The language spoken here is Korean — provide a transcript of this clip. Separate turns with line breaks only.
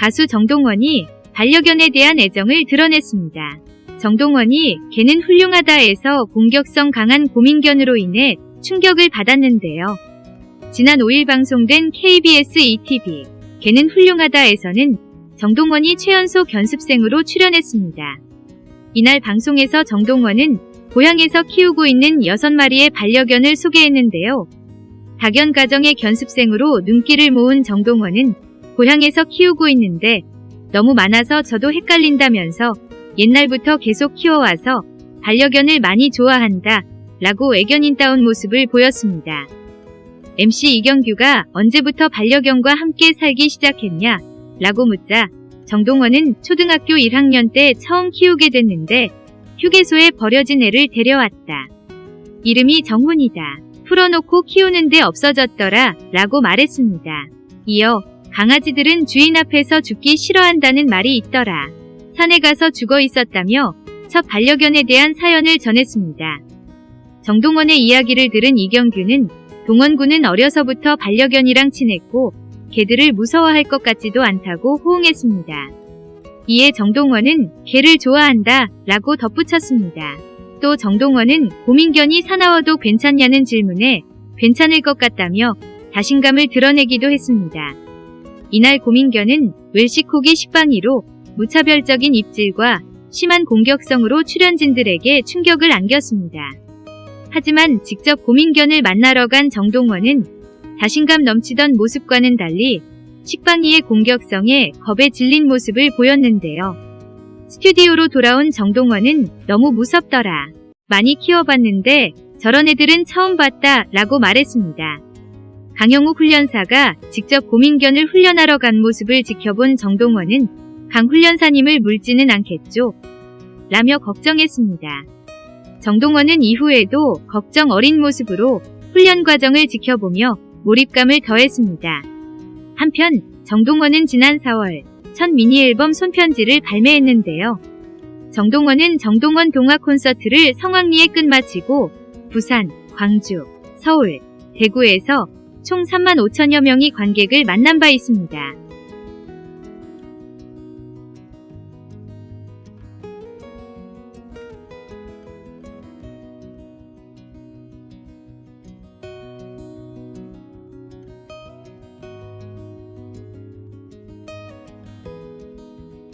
가수 정동원이 반려견에 대한 애정을 드러냈습니다. 정동원이 개는 훌륭하다에서 공격성 강한 고민견으로 인해 충격을 받았는데요. 지난 5일 방송된 KBS ETV 개는 훌륭하다에서는 정동원이 최연소 견습생으로 출연했습니다. 이날 방송에서 정동원은 고향에서 키우고 있는 6마리의 반려견을 소개했는데요. 다견 가정의 견습생으로 눈길을 모은 정동원은 고향에서 키우고 있는데 너무 많아서 저도 헷갈린다면서 옛날부터 계속 키워와서 반려견을 많이 좋아한다 라고 애견인다운 모습을 보였습니다. MC 이경규가 언제부터 반려견과 함께 살기 시작했냐 라고 묻자 정동원은 초등학교 1학년 때 처음 키우게 됐는데 휴게소에 버려진 애를 데려왔다. 이름이 정훈이다. 풀어놓고 키우는데 없어졌더라 라고 말했습니다. 이어 강아지들은 주인 앞에서 죽기 싫어한다는 말이 있더라. 산에 가서 죽어 있었다며 첫 반려견에 대한 사연을 전했습니다. 정동원의 이야기를 들은 이경규는 동원군은 어려서부터 반려견이랑 친했고 개들을 무서워할 것 같지도 않다고 호응했습니다. 이에 정동원은 개를 좋아한다 라고 덧붙였습니다. 또 정동원은 고민견이 사나워도 괜찮냐는 질문에 괜찮을 것 같다며 자신감을 드러내기도 했습니다. 이날 고민견은 웰시코기 식빵이로 무차별적인 입질과 심한 공격성으로 출연진들에게 충격을 안겼습니다. 하지만 직접 고민견을 만나러 간 정동원은 자신감 넘치던 모습과는 달리 식빵이의 공격성에 겁에 질린 모습을 보였는데요. 스튜디오로 돌아온 정동원은 너무 무섭더라. 많이 키워봤는데 저런 애들은 처음 봤다 라고 말했습니다. 강영욱 훈련사가 직접 고민견을 훈련하러 간 모습을 지켜본 정동원은 강 훈련사님을 물지는 않겠죠? 라며 걱정했습니다. 정동원은 이후에도 걱정 어린 모습으로 훈련 과정을 지켜보며 몰입감을 더했습니다. 한편 정동원은 지난 4월 첫 미니앨범 손편지를 발매했는데요. 정동원은 정동원 동화 콘서트를 성황리에 끝마치고 부산, 광주, 서울, 대구에서 총 3만 5천여 명이 관객을 만난 바 있습니다.